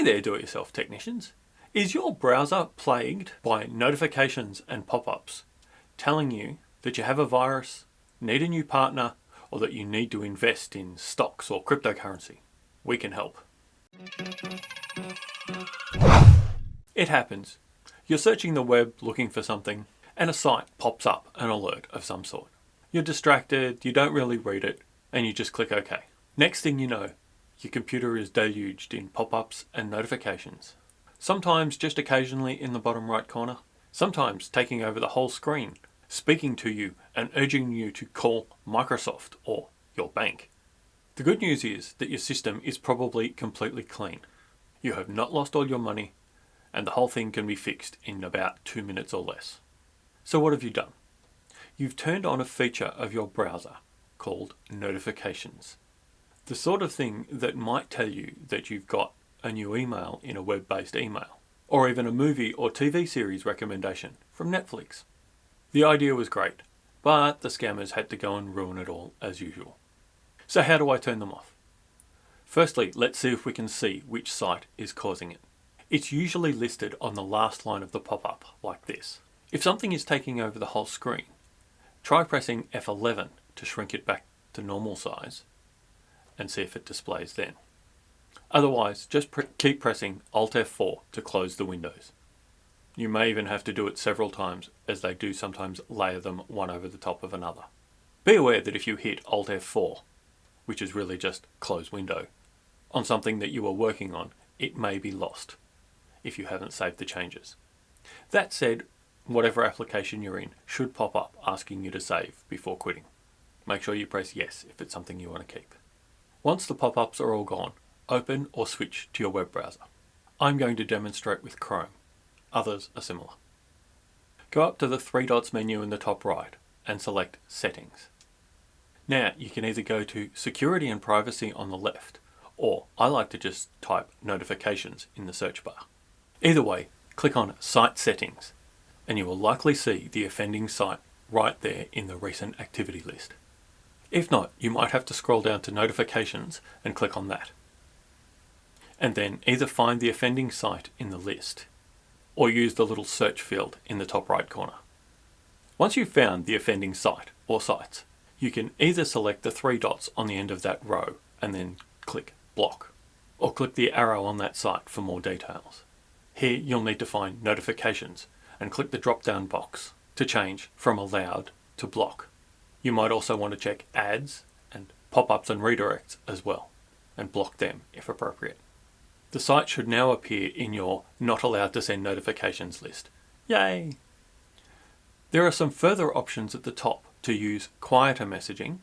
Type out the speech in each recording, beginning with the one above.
Hey there do-it-yourself technicians. Is your browser plagued by notifications and pop-ups telling you that you have a virus, need a new partner, or that you need to invest in stocks or cryptocurrency? We can help. It happens. You're searching the web looking for something and a site pops up an alert of some sort. You're distracted, you don't really read it, and you just click OK. Next thing you know, your computer is deluged in pop-ups and notifications. Sometimes just occasionally in the bottom right corner. Sometimes taking over the whole screen, speaking to you and urging you to call Microsoft or your bank. The good news is that your system is probably completely clean. You have not lost all your money and the whole thing can be fixed in about two minutes or less. So what have you done? You've turned on a feature of your browser called notifications. The sort of thing that might tell you that you've got a new email in a web-based email, or even a movie or TV series recommendation from Netflix. The idea was great, but the scammers had to go and ruin it all as usual. So how do I turn them off? Firstly, let's see if we can see which site is causing it. It's usually listed on the last line of the pop-up, like this. If something is taking over the whole screen, try pressing F11 to shrink it back to normal size, and see if it displays then. Otherwise, just keep pressing Alt F4 to close the windows. You may even have to do it several times as they do sometimes layer them one over the top of another. Be aware that if you hit Alt F4, which is really just close window, on something that you are working on, it may be lost if you haven't saved the changes. That said, whatever application you're in should pop up asking you to save before quitting. Make sure you press yes if it's something you want to keep. Once the pop-ups are all gone, open or switch to your web browser. I'm going to demonstrate with Chrome. Others are similar. Go up to the three dots menu in the top right and select Settings. Now you can either go to Security and Privacy on the left, or I like to just type Notifications in the search bar. Either way, click on Site Settings and you will likely see the offending site right there in the recent activity list. If not, you might have to scroll down to notifications and click on that. And then either find the offending site in the list or use the little search field in the top right corner. Once you've found the offending site or sites, you can either select the three dots on the end of that row and then click block or click the arrow on that site for more details. Here you'll need to find notifications and click the drop down box to change from allowed to block. You might also want to check ads and pop-ups and redirects as well and block them if appropriate. The site should now appear in your not allowed to send notifications list. Yay! There are some further options at the top to use quieter messaging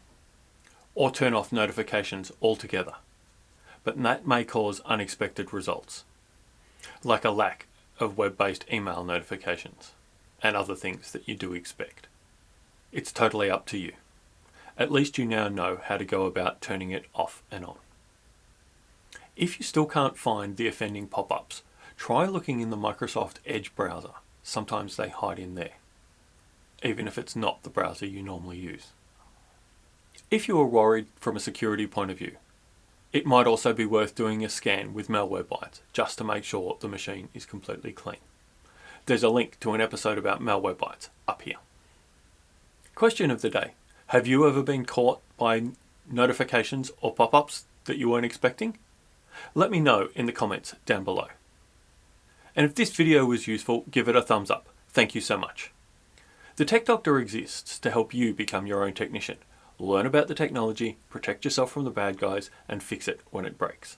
or turn off notifications altogether, but that may cause unexpected results, like a lack of web-based email notifications and other things that you do expect. It's totally up to you. At least you now know how to go about turning it off and on. If you still can't find the offending pop-ups, try looking in the Microsoft Edge browser. Sometimes they hide in there, even if it's not the browser you normally use. If you are worried from a security point of view, it might also be worth doing a scan with Malwarebytes just to make sure the machine is completely clean. There's a link to an episode about Malwarebytes up here. Question of the day. Have you ever been caught by notifications or pop-ups that you weren't expecting? Let me know in the comments down below. And if this video was useful, give it a thumbs up. Thank you so much. The Tech Doctor exists to help you become your own technician. Learn about the technology, protect yourself from the bad guys, and fix it when it breaks.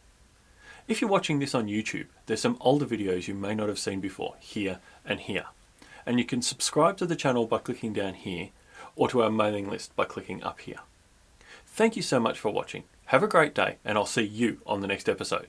If you're watching this on YouTube, there's some older videos you may not have seen before, here and here. And you can subscribe to the channel by clicking down here or to our mailing list by clicking up here. Thank you so much for watching. Have a great day and I'll see you on the next episode.